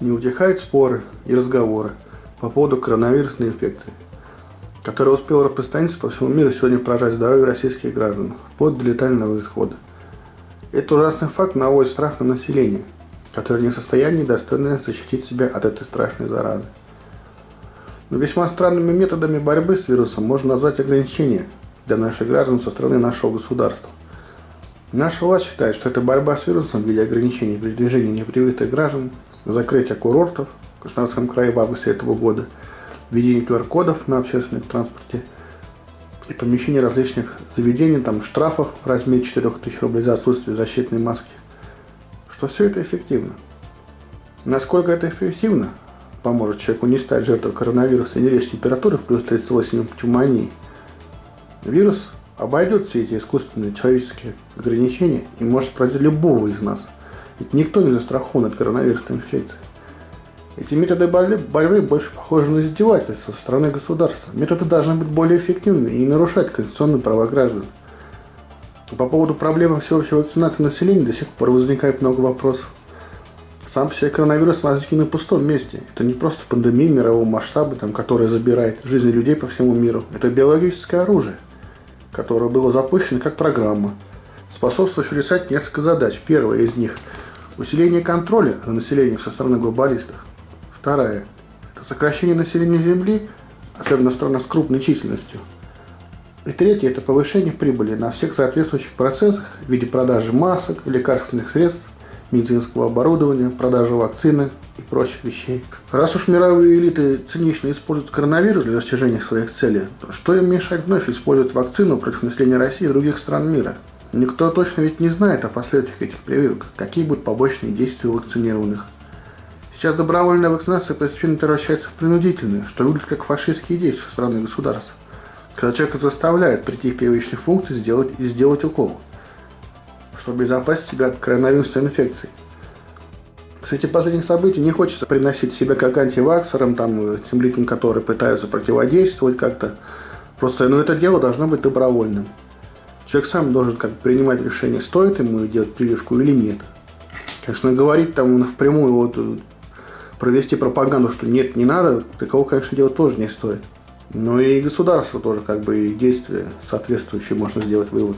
Не утихают споры и разговоры по поводу коронавирусной инфекции, которая успела распространиться по всему миру сегодня поражать здоровье российских граждан, вплоть до летального исхода. Этот ужасный факт наводит страх на население, которое не в состоянии достойно защитить себя от этой страшной заразы. Но весьма странными методами борьбы с вирусом можно назвать ограничения для наших граждан со стороны нашего государства. Наша власть считает, что это борьба с вирусом в виде ограничений передвижения непривитых граждан, закрытия курортов в Краснодарском крае в августе этого года, введение QR-кодов на общественном транспорте и помещение различных заведений, там штрафов в размере 4000 рублей за отсутствие защитной маски, что все это эффективно. Насколько это эффективно, поможет человеку не стать жертвой коронавируса и не лечь температуры в плюс 38 пневмонии, вирус обойдет все эти искусственные человеческие ограничения и может поразить любого из нас. Ведь никто не застрахован от коронавирусной инфекции. Эти методы борьбы больше похожи на издевательство со стороны государства. Методы должны быть более эффективными и не нарушать конституционные права граждан. По поводу проблемы всеобщей вакцинации населения до сих пор возникает много вопросов. Сам по себе коронавирус возник на пустом месте. Это не просто пандемия мирового масштаба, там, которая забирает жизни людей по всему миру. Это биологическое оружие – которое было запущено как программа, способствующая решать несколько задач. Первая из них – усиление контроля за населением со стороны глобалистов. Вторая – это сокращение населения Земли, особенно в с крупной численностью. И третье – это повышение прибыли на всех соответствующих процессах в виде продажи масок, лекарственных средств, медицинского оборудования, продажи вакцины и прочих вещей. Раз уж мировые элиты цинично используют коронавирус для достижения своих целей, то что им мешать вновь использовать вакцину против населения России и других стран мира? Никто точно ведь не знает о последствиях этих прививок, какие будут побочные действия у вакцинированных. Сейчас добровольная вакцинация постепенно превращается в принудительную, что выглядит как фашистские действия страны и государств. Когда человека заставляют прийти в первичных функций сделать и сделать укол – чтобы безопасить себя от коронавирусной инфекции. Кстати, последних событий не хочется приносить себя как антиваксерам, там, тем людям, которые пытаются противодействовать как-то. Просто, ну, это дело должно быть добровольным. Человек сам должен как принимать решение, стоит ему делать прививку или нет. Конечно, говорить там впрямую, вот, провести пропаганду, что нет, не надо, такого, конечно, делать тоже не стоит. Но и государство тоже, как бы, и действия соответствующие можно сделать вывод.